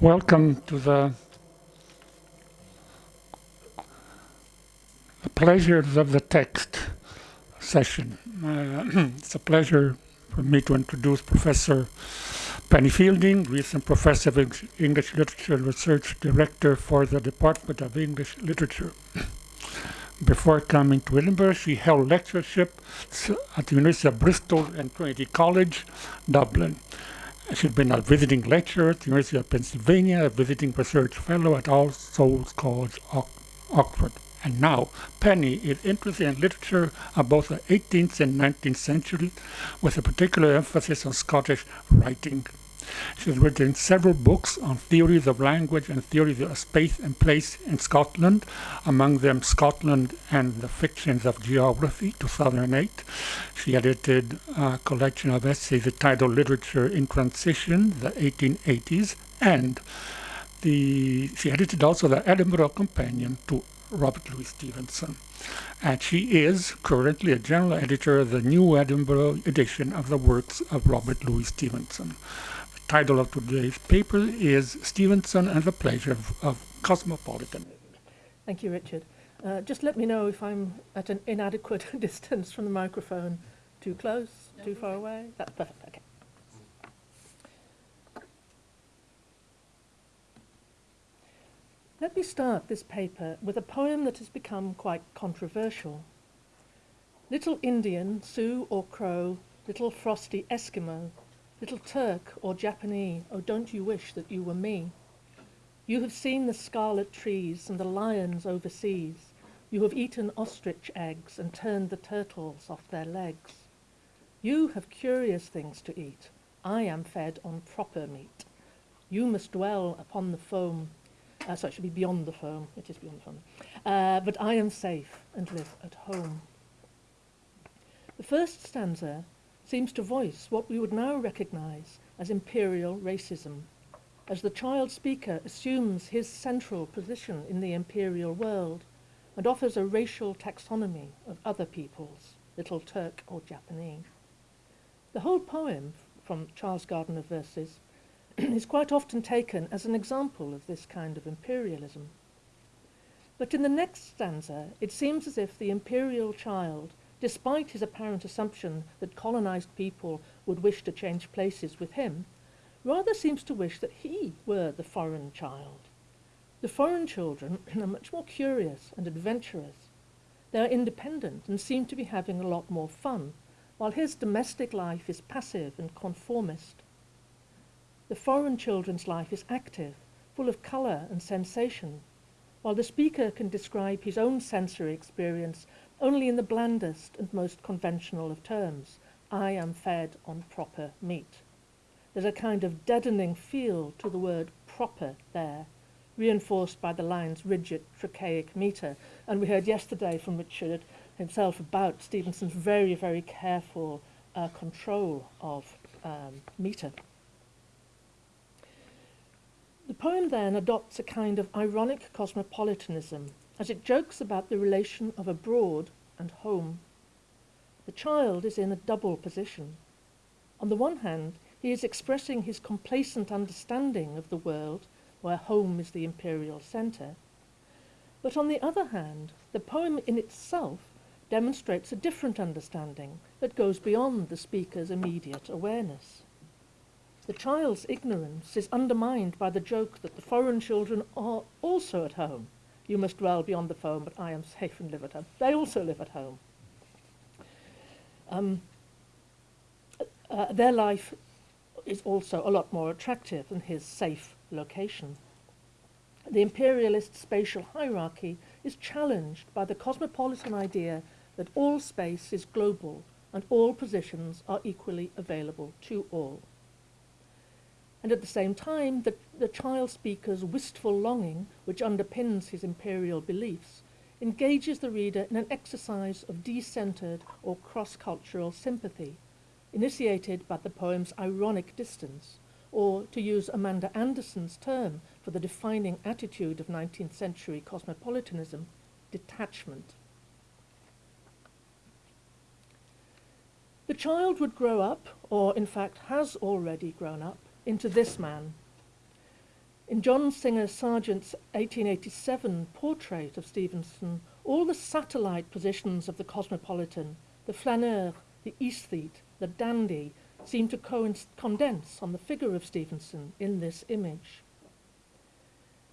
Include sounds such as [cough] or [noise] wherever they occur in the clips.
Welcome to the, the pleasures of the text session. Uh, [clears throat] it's a pleasure for me to introduce Professor Penny Fielding, recent Professor of English Literature and Research Director for the Department of English Literature. [clears throat] Before coming to Edinburgh, she held lectureships at the University of Bristol and Trinity College, Dublin. She's been a visiting lecturer at the University of Pennsylvania, a visiting research fellow at All Souls College, Oxford. And now, Penny is interested in literature of both the 18th and 19th centuries, with a particular emphasis on Scottish writing. She has written several books on theories of language and theories of space and place in Scotland, among them Scotland and the Fictions of Geography, 2008. She edited a collection of essays entitled Literature in Transition, the 1880s, and the, she edited also the Edinburgh Companion to Robert Louis Stevenson. And she is currently a general editor of the New Edinburgh edition of the works of Robert Louis Stevenson title of today's paper is Stevenson and the Pleasure of, of Cosmopolitan. Thank you, Richard. Uh, just let me know if I'm at an inadequate [laughs] distance from the microphone. Too close? No, too far away? That's perfect. Okay. Let me start this paper with a poem that has become quite controversial. Little Indian, Sioux or Crow, little frosty Eskimo, Little Turk or Japanese, oh don't you wish that you were me? You have seen the scarlet trees and the lions overseas. You have eaten ostrich eggs and turned the turtles off their legs. You have curious things to eat. I am fed on proper meat. You must dwell upon the foam. Uh, so it should be beyond the foam. It is beyond the foam. Uh, but I am safe and live at home. The first stanza seems to voice what we would now recognize as imperial racism, as the child speaker assumes his central position in the imperial world and offers a racial taxonomy of other peoples, little Turk or Japanese. The whole poem from Child's Garden Verses [clears throat] is quite often taken as an example of this kind of imperialism. But in the next stanza, it seems as if the imperial child despite his apparent assumption that colonized people would wish to change places with him, rather seems to wish that he were the foreign child. The foreign children [clears throat] are much more curious and adventurous. They are independent and seem to be having a lot more fun, while his domestic life is passive and conformist. The foreign children's life is active, full of colour and sensation, while the speaker can describe his own sensory experience only in the blandest and most conventional of terms. I am fed on proper meat. There's a kind of deadening feel to the word proper there, reinforced by the line's rigid trochaic meter. And we heard yesterday from Richard himself about Stevenson's very, very careful uh, control of um, meter. The poem then adopts a kind of ironic cosmopolitanism as it jokes about the relation of abroad and home. The child is in a double position. On the one hand, he is expressing his complacent understanding of the world, where home is the imperial centre. But on the other hand, the poem in itself demonstrates a different understanding that goes beyond the speaker's immediate awareness. The child's ignorance is undermined by the joke that the foreign children are also at home, you must dwell beyond the foam, but I am safe and live at home. They also live at home. Um, uh, their life is also a lot more attractive than his safe location. The imperialist spatial hierarchy is challenged by the cosmopolitan idea that all space is global and all positions are equally available to all. And at the same time, the, the child speaker's wistful longing, which underpins his imperial beliefs, engages the reader in an exercise of decentered or cross-cultural sympathy, initiated by the poem's ironic distance, or, to use Amanda Anderson's term for the defining attitude of 19th century cosmopolitanism, detachment. The child would grow up, or in fact has already grown up, into this man. In John Singer Sargent's 1887 portrait of Stevenson, all the satellite positions of the cosmopolitan, the flaneur, the aesthete, the dandy, seem to condense on the figure of Stevenson in this image.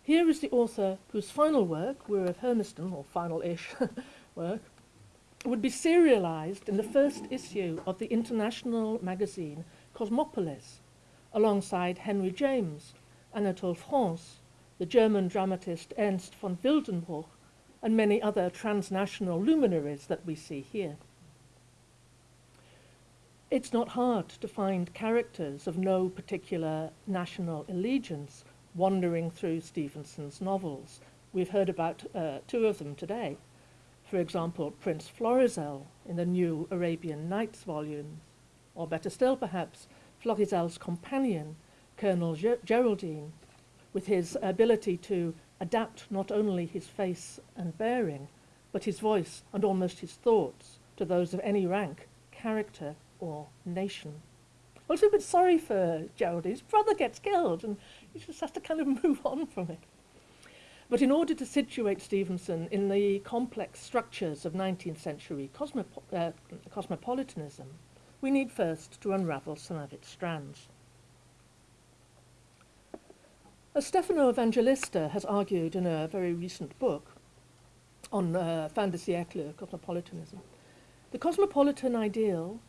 Here is the author whose final work, Weir of Hermiston, or final-ish [laughs] work, would be serialized in the first issue of the international magazine Cosmopolis, alongside Henry James, Anatole France, the German dramatist Ernst von Wildenbruch, and many other transnational luminaries that we see here. It's not hard to find characters of no particular national allegiance wandering through Stevenson's novels. We've heard about uh, two of them today. For example, Prince Florizel in the new Arabian Nights volumes, or better still perhaps, Florizel's companion, Colonel Ger Geraldine, with his ability to adapt not only his face and bearing, but his voice and almost his thoughts to those of any rank, character, or nation. I was a bit sorry for Geraldine. His brother gets killed, and he just has to kind of [laughs] move on from it. But in order to situate Stevenson in the complex structures of 19th century uh, cosmopolitanism, we need first to unravel some of its strands. As Stefano Evangelista has argued in a very recent book on uh, fin de siècle cosmopolitanism, the cosmopolitan ideal,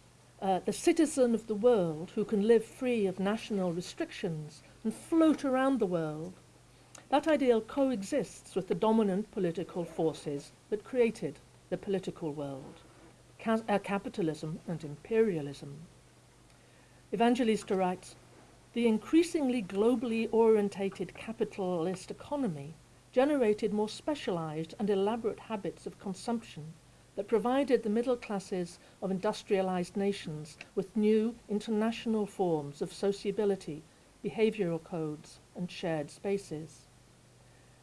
uh, the citizen of the world who can live free of national restrictions and float around the world that ideal coexists with the dominant political forces that created the political world, Uh, capitalism and imperialism. Evangelista writes, the increasingly globally orientated capitalist economy generated more specialized and elaborate habits of consumption that provided the middle classes of industrialized nations with new international forms of sociability, behavioral codes, and shared spaces.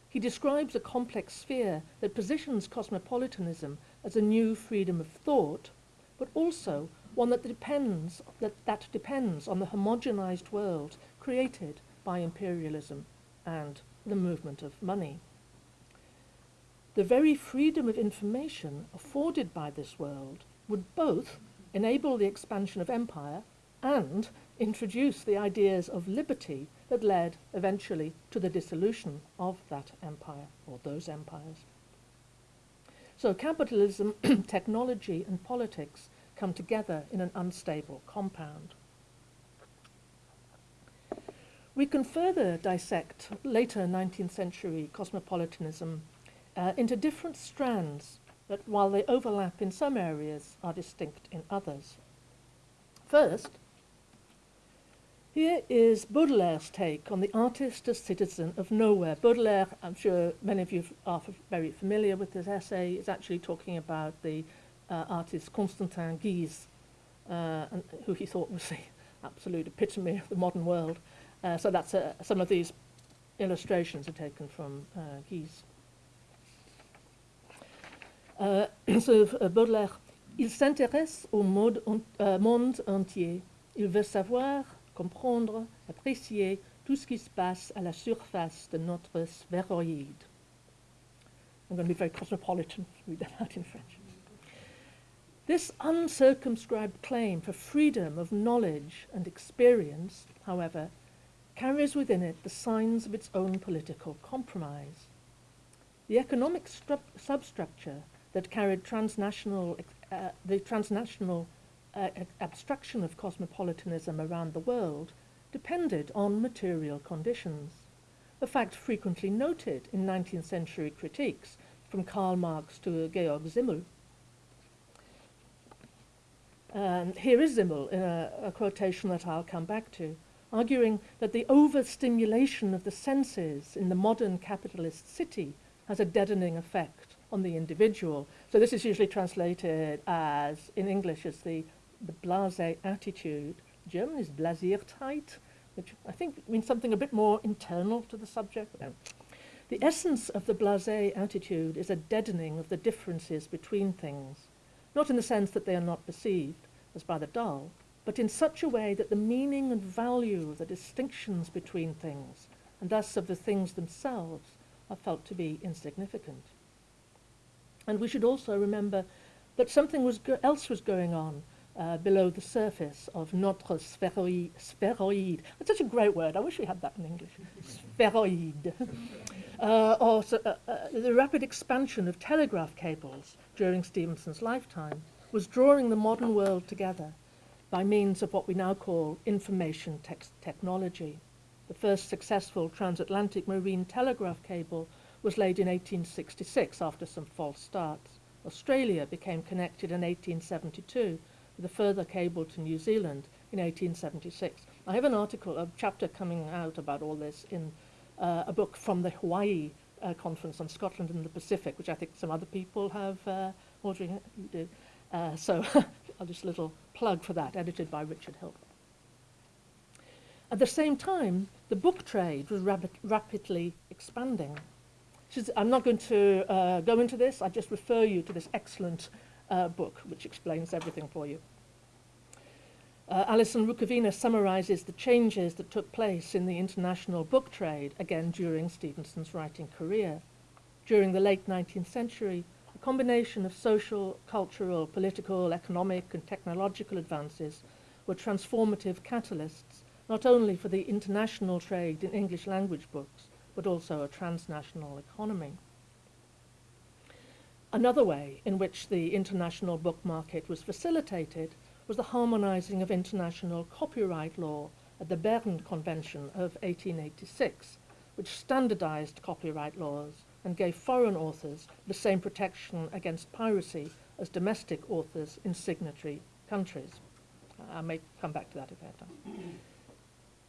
He describes a complex sphere that positions cosmopolitanism as a new freedom of thought, but also one that depends, that, that depends on the homogenized world created by imperialism and the movement of money. The very freedom of information afforded by this world would both enable the expansion of empire and introduce the ideas of liberty that led eventually to the dissolution of that empire or those empires. So capitalism, [clears throat] technology and politics come together in an unstable compound. We can further dissect later 19th century cosmopolitanism uh, into different strands that, while they overlap in some areas, are distinct in others. First, here is Baudelaire's take on the artist as citizen of nowhere. Baudelaire, I'm sure many of you are very familiar with this essay, is actually talking about the uh, artist Constantin Guys, uh, and, who he thought was the absolute epitome of the modern world. Uh, so that's uh, some of these illustrations are taken from uh, Guys. Uh, [clears throat] so uh, Baudelaire, il s'intéresse au mode, uh, monde entier. Il veut savoir comprendre, apprécier tout ce qui se passe à la surface de notre sphéroïde. I'm going to be very cosmopolitan, [laughs] read that out in French. This uncircumscribed claim for freedom of knowledge and experience, however, carries within it the signs of its own political compromise. The economic substructure that carried transnational, uh, the transnational uh, abstraction of cosmopolitanism around the world depended on material conditions, a fact frequently noted in 19th century critiques from Karl Marx to Georg Simmel. Um, here is Simmel in a, a quotation that I'll come back to, arguing that the overstimulation of the senses in the modern capitalist city has a deadening effect on the individual. So this is usually translated as, in English, as the the blasé attitude. German is Blasiertheit, which I think means something a bit more internal to the subject. No. The essence of the blasé attitude is a deadening of the differences between things, not in the sense that they are not perceived as by the dull, but in such a way that the meaning and value of the distinctions between things and thus of the things themselves, are felt to be insignificant. And we should also remember that something was else was going on uh, below the surface of notre spheroid. That's such a great word. I wish we had that in English. spheroid. [laughs] uh, or uh, uh, the rapid expansion of telegraph cables during Stevenson's lifetime was drawing the modern world together by means of what we now call information technology. The first successful transatlantic marine telegraph cable was laid in 1866 after some false starts. Australia became connected in 1872 a further cable to New Zealand in 1876. I have an article, a chapter coming out about all this in uh, a book from the Hawaii uh, Conference on Scotland and the Pacific, which I think some other people have, uh, Audrey, you did. Uh, so [laughs] I'll just a little plug for that, edited by Richard Hill. At the same time, the book trade was rapid, rapidly expanding. I'm not going to uh, go into this, I just refer you to this excellent uh, book, which explains everything for you. Uh, Alison Rukavina summarizes the changes that took place in the international book trade, again during Stevenson's writing career. During the late 19th century, a combination of social, cultural, political, economic, and technological advances were transformative catalysts, not only for the international trade in English language books, but also a transnational economy. Another way in which the international book market was facilitated was the harmonizing of international copyright law at the Berne Convention of 1886, which standardized copyright laws and gave foreign authors the same protection against piracy as domestic authors in signatory countries. I may come back to that if I have time.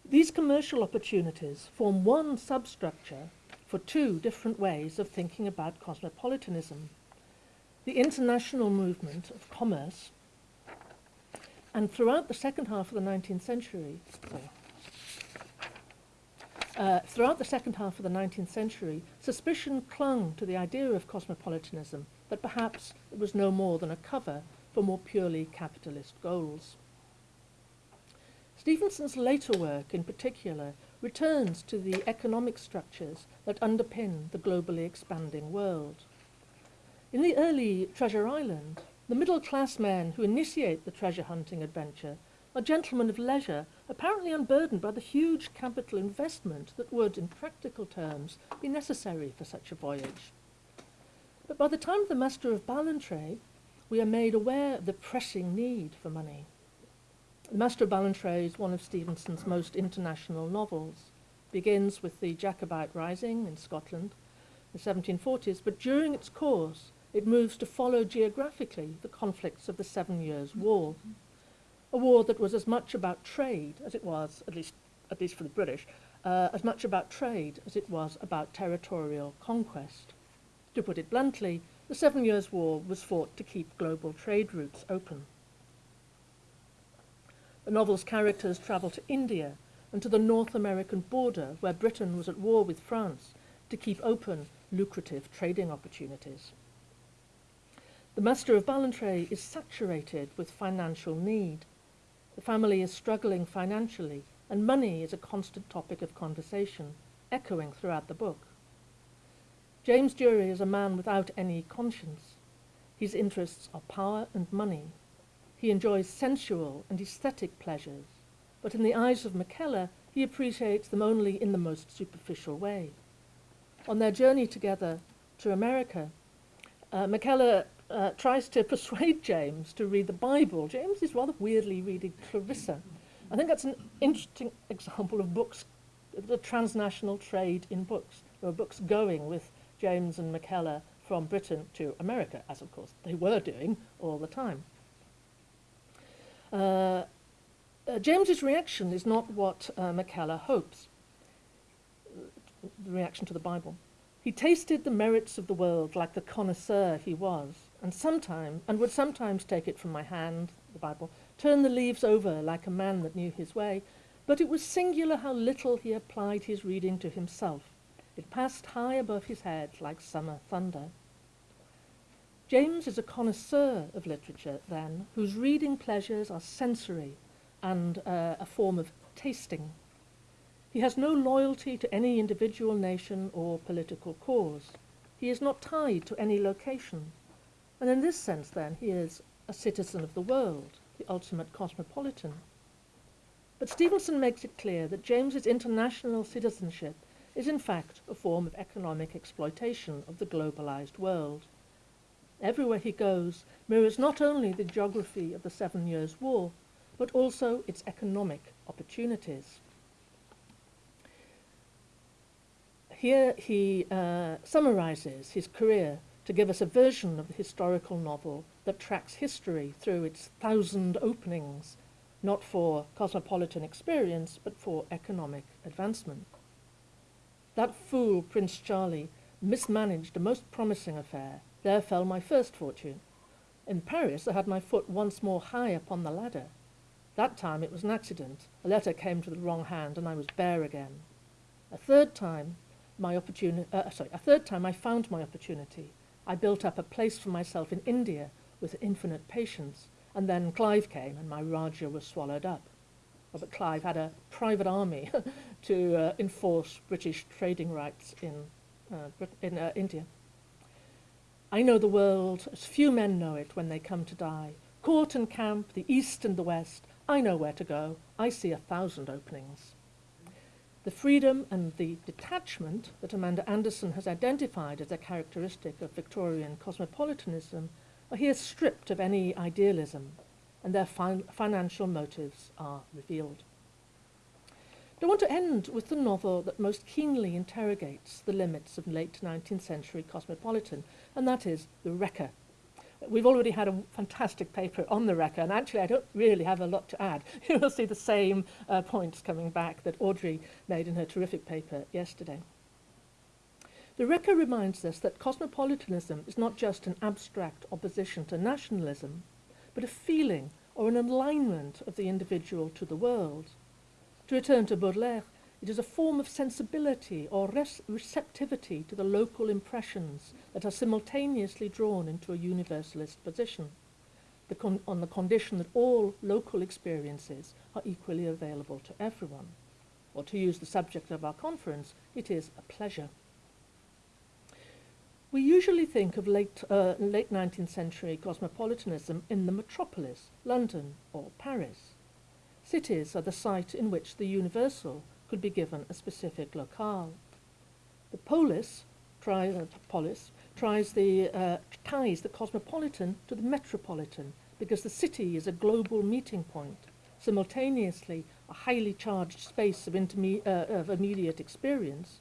These commercial opportunities form one substructure for two different ways of thinking about cosmopolitanism the international movement of commerce, and throughout the second half of the 19th century, uh, throughout the second half of the 19th century, suspicion clung to the idea of cosmopolitanism that perhaps it was no more than a cover for more purely capitalist goals. Stevenson's later work, in particular, returns to the economic structures that underpin the globally expanding world. In the early Treasure Island, the middle-class men who initiate the treasure hunting adventure are gentlemen of leisure, apparently unburdened by the huge capital investment that would, in practical terms, be necessary for such a voyage. But by the time of the Master of Ballantrae, we are made aware of the pressing need for money. The Master of Ballantrae is one of Stevenson's most international novels. It begins with the Jacobite Rising in Scotland in the 1740s, but during its course, it moves to follow geographically the conflicts of the Seven Years' War, a war that was as much about trade as it was, at least, at least for the British, uh, as much about trade as it was about territorial conquest. To put it bluntly, the Seven Years' War was fought to keep global trade routes open. The novel's characters travel to India and to the North American border, where Britain was at war with France, to keep open lucrative trading opportunities. The master of Ballantrae is saturated with financial need. The family is struggling financially, and money is a constant topic of conversation, echoing throughout the book. James Durie is a man without any conscience. His interests are power and money. He enjoys sensual and aesthetic pleasures, but in the eyes of Mackellar, he appreciates them only in the most superficial way. On their journey together to America, uh, Mackellar uh, tries to persuade James to read the Bible. James is rather weirdly reading Clarissa. I think that's an interesting example of books, the transnational trade in books. There were books going with James and Mackellar from Britain to America, as of course they were doing all the time. Uh, uh, James's reaction is not what uh, Mackellar hopes, the reaction to the Bible. He tasted the merits of the world like the connoisseur he was and sometime and would sometimes take it from my hand, the Bible, turn the leaves over like a man that knew his way, but it was singular how little he applied his reading to himself. It passed high above his head like summer thunder. James is a connoisseur of literature, then, whose reading pleasures are sensory and uh, a form of tasting. He has no loyalty to any individual nation or political cause. He is not tied to any location. And in this sense, then, he is a citizen of the world, the ultimate cosmopolitan. But Stevenson makes it clear that James's international citizenship is in fact a form of economic exploitation of the globalized world. Everywhere he goes mirrors not only the geography of the Seven Years' War, but also its economic opportunities. Here he uh, summarizes his career to give us a version of the historical novel that tracks history through its thousand openings, not for cosmopolitan experience, but for economic advancement. That fool, Prince Charlie, mismanaged a most promising affair. There fell my first fortune. In Paris, I had my foot once more high upon the ladder. That time it was an accident. A letter came to the wrong hand, and I was bare again. A third time, my opportunity, uh, sorry, a third time I found my opportunity. I built up a place for myself in India with infinite patience, and then Clive came and my Raja was swallowed up. Robert Clive had a private army [laughs] to uh, enforce British trading rights in, uh, in uh, India. I know the world as few men know it when they come to die. Court and camp, the east and the west, I know where to go. I see a thousand openings. The freedom and the detachment that Amanda Anderson has identified as a characteristic of Victorian cosmopolitanism are here stripped of any idealism, and their fin financial motives are revealed. I want to end with the novel that most keenly interrogates the limits of late 19th century cosmopolitan, and that is The Wrecker We've already had a fantastic paper on the Wrecker, and actually I don't really have a lot to add. [laughs] You will see the same uh, points coming back that Audrey made in her terrific paper yesterday. The Wrecker reminds us that cosmopolitanism is not just an abstract opposition to nationalism, but a feeling or an alignment of the individual to the world. To return to Baudelaire, it is a form of sensibility or receptivity to the local impressions that are simultaneously drawn into a universalist position, the on the condition that all local experiences are equally available to everyone. Or to use the subject of our conference, it is a pleasure. We usually think of late, uh, late 19th century cosmopolitanism in the metropolis, London or Paris. Cities are the site in which the universal could be given a specific locale. The polis, tri, uh, polis tries the, uh, ties the cosmopolitan to the metropolitan because the city is a global meeting point, simultaneously a highly charged space of, uh, of immediate experience,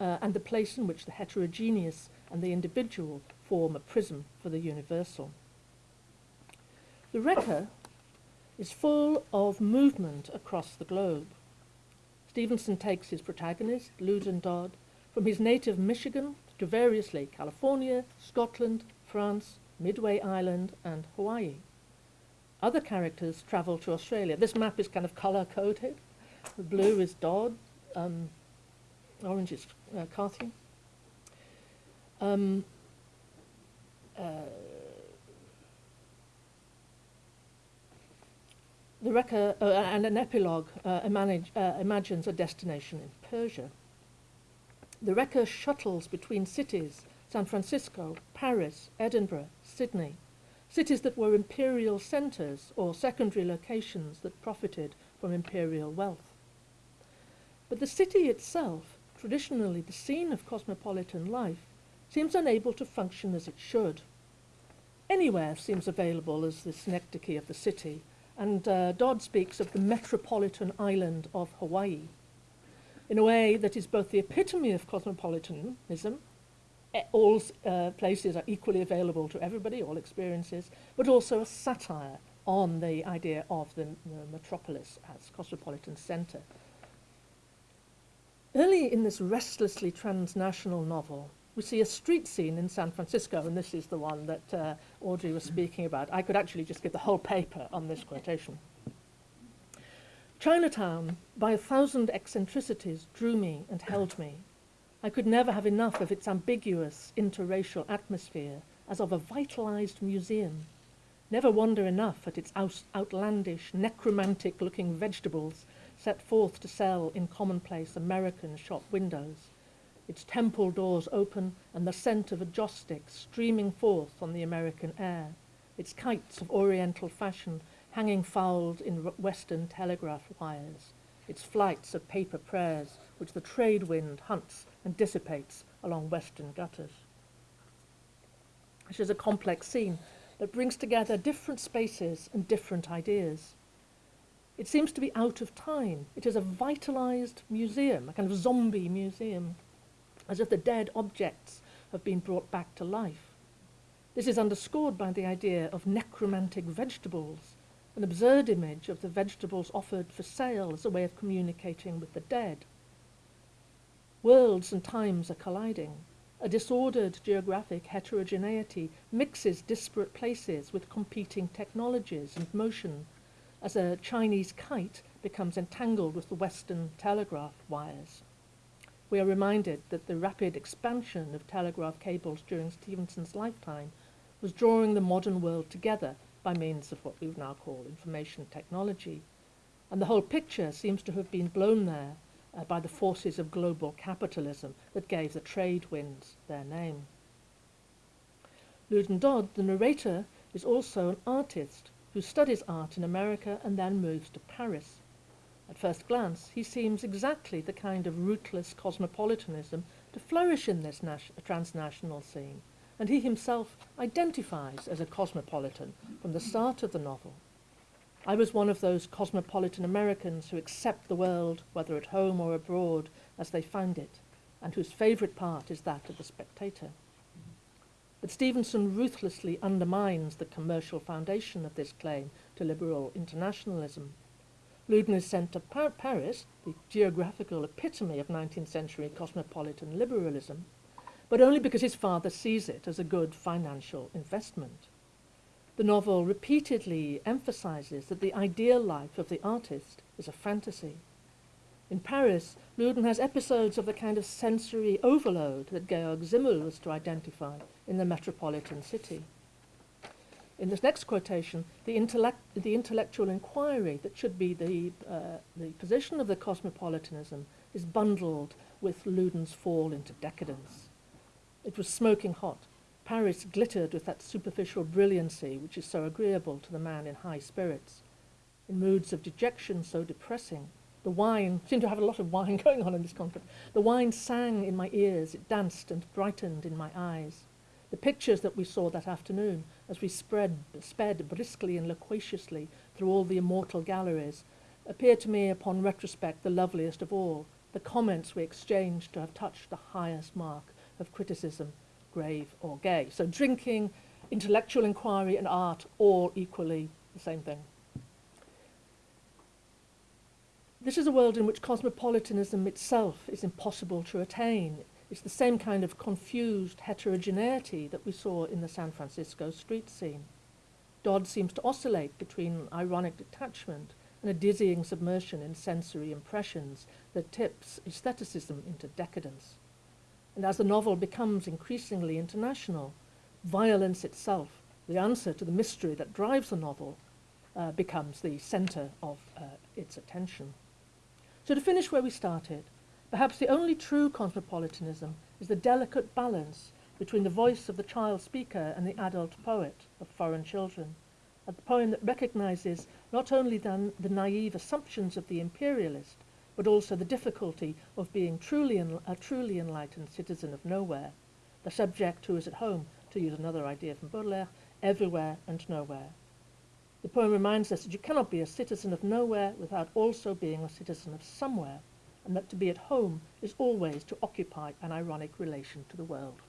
uh, and the place in which the heterogeneous and the individual form a prism for the universal. The Wrecker is full of movement across the globe. Stevenson takes his protagonist, Loudon Dodd, from his native Michigan to variously California, Scotland, France, Midway Island, and Hawaii. Other characters travel to Australia. This map is kind of color-coded. The blue is Dodd, um, orange is uh, Carthew. Um, uh, The Wrecker, uh, and an epilogue uh, uh, imagines a destination in Persia. The Wrecker shuttles between cities, San Francisco, Paris, Edinburgh, Sydney, cities that were imperial centres or secondary locations that profited from imperial wealth. But the city itself, traditionally the scene of cosmopolitan life, seems unable to function as it should. Anywhere seems available as the synecdoche of the city, and uh, Dodd speaks of the metropolitan island of Hawaii in a way that is both the epitome of cosmopolitanism, all uh, places are equally available to everybody, all experiences, but also a satire on the idea of the, the metropolis as cosmopolitan centre. Early in this restlessly transnational novel, we see a street scene in San Francisco, and this is the one that uh, Audrey was speaking about. I could actually just give the whole paper on this quotation. Chinatown, by a thousand eccentricities, drew me and held me. I could never have enough of its ambiguous interracial atmosphere as of a vitalized museum, never wonder enough at its outlandish, necromantic-looking vegetables set forth to sell in commonplace American shop windows, its temple doors open and the scent of a joss stick streaming forth on the American air, its kites of oriental fashion hanging fouled in western telegraph wires, its flights of paper prayers which the trade wind hunts and dissipates along western gutters. This is a complex scene that brings together different spaces and different ideas. It seems to be out of time. It is a vitalized museum, a kind of zombie museum, as if the dead objects have been brought back to life. This is underscored by the idea of necromantic vegetables, an absurd image of the vegetables offered for sale as a way of communicating with the dead. Worlds and times are colliding. A disordered geographic heterogeneity mixes disparate places with competing technologies and motion, as a Chinese kite becomes entangled with the Western telegraph wires. We are reminded that the rapid expansion of telegraph cables during Stevenson's lifetime was drawing the modern world together by means of what we now call information technology. And the whole picture seems to have been blown there uh, by the forces of global capitalism that gave the trade winds their name. Loudon Dodd, the narrator, is also an artist who studies art in America and then moves to Paris. At first glance, he seems exactly the kind of rootless cosmopolitanism to flourish in this transnational scene, and he himself identifies as a cosmopolitan from the start of the novel. I was one of those cosmopolitan Americans who accept the world, whether at home or abroad, as they find it, and whose favourite part is that of the spectator. But Stevenson ruthlessly undermines the commercial foundation of this claim to liberal internationalism. Loudon is sent to Par Paris, the geographical epitome of 19th century cosmopolitan liberalism, but only because his father sees it as a good financial investment. The novel repeatedly emphasizes that the ideal life of the artist is a fantasy. In Paris, Loudon has episodes of the kind of sensory overload that Georg Simmel was to identify in the metropolitan city. In this next quotation, the, intellect, the intellectual inquiry that should be the, uh, the position of the cosmopolitanism is bundled with Loudon's fall into decadence. It was smoking hot, Paris glittered with that superficial brilliancy which is so agreeable to the man in high spirits. In moods of dejection so depressing, the wine [laughs] seemed to have a lot of wine [laughs] going on in this conference. The wine sang in my ears, it danced and brightened in my eyes. The pictures that we saw that afternoon, as we spread, sped briskly and loquaciously through all the immortal galleries, appear to me upon retrospect the loveliest of all, the comments we exchanged to have touched the highest mark of criticism grave or gay. So drinking, intellectual inquiry and art all equally the same thing. This is a world in which cosmopolitanism itself is impossible to attain. It's the same kind of confused heterogeneity that we saw in the San Francisco street scene. Dodd seems to oscillate between ironic detachment and a dizzying submersion in sensory impressions that tips aestheticism into decadence. And as the novel becomes increasingly international, violence itself, the answer to the mystery that drives the novel, uh, becomes the center of uh, its attention. So to finish where we started, perhaps the only true cosmopolitanism is the delicate balance between the voice of the child speaker and the adult poet of foreign children, a poem that recognizes not only then the naive assumptions of the imperialist, but also the difficulty of being truly a truly enlightened citizen of nowhere, the subject who is at home, to use another idea from Baudelaire, everywhere and nowhere. The poem reminds us that you cannot be a citizen of nowhere without also being a citizen of somewhere, and that to be at home is always to occupy an ironic relation to the world.